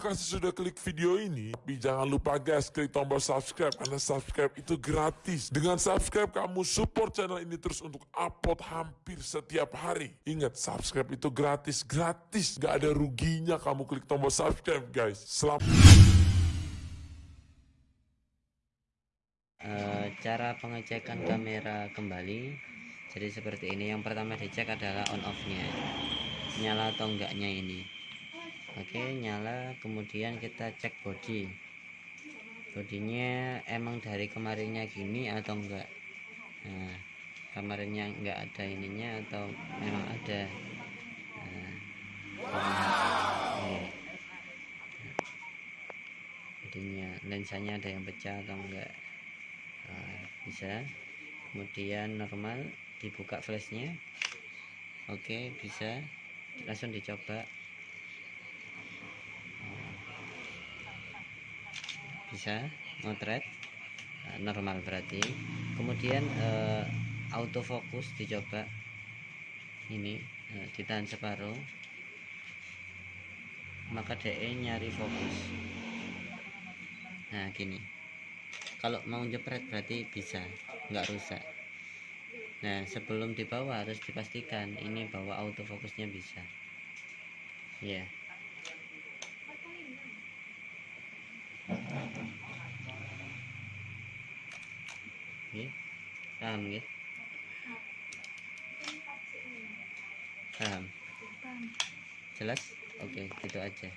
kasih sudah klik video ini, tapi jangan lupa guys klik tombol subscribe karena subscribe itu gratis. Dengan subscribe kamu support channel ini terus untuk upload hampir setiap hari. Ingat subscribe itu gratis, gratis, gak ada ruginya kamu klik tombol subscribe guys. Selamat. Eh, cara pengecekan kamera kembali jadi seperti ini yang pertama dicek adalah on off nya nyala atau enggaknya ini oke nyala. Kemudian kita cek body. Bodinya emang dari kemarinnya gini atau enggak? Nah kemarinnya enggak ada ininya atau memang ada? Nah, ini. bodinya lensanya ada yang pecah atau enggak? Nah, bisa. Kemudian normal dibuka flashnya. Oke bisa. Langsung dicoba bisa motret Nah, normal berarti. Kemudian eh, autofocus dicoba ini eh, ditahan separuh. Maka DE nyari fokus. Nah gini. Kalau mau jepret berarti bisa nggak rusak. Nah sebelum dibawa harus dipastikan ini bahwa autofokusnya bisa. Ya Oke, paham ya? Paham? Jelas? Oke, gitu aja.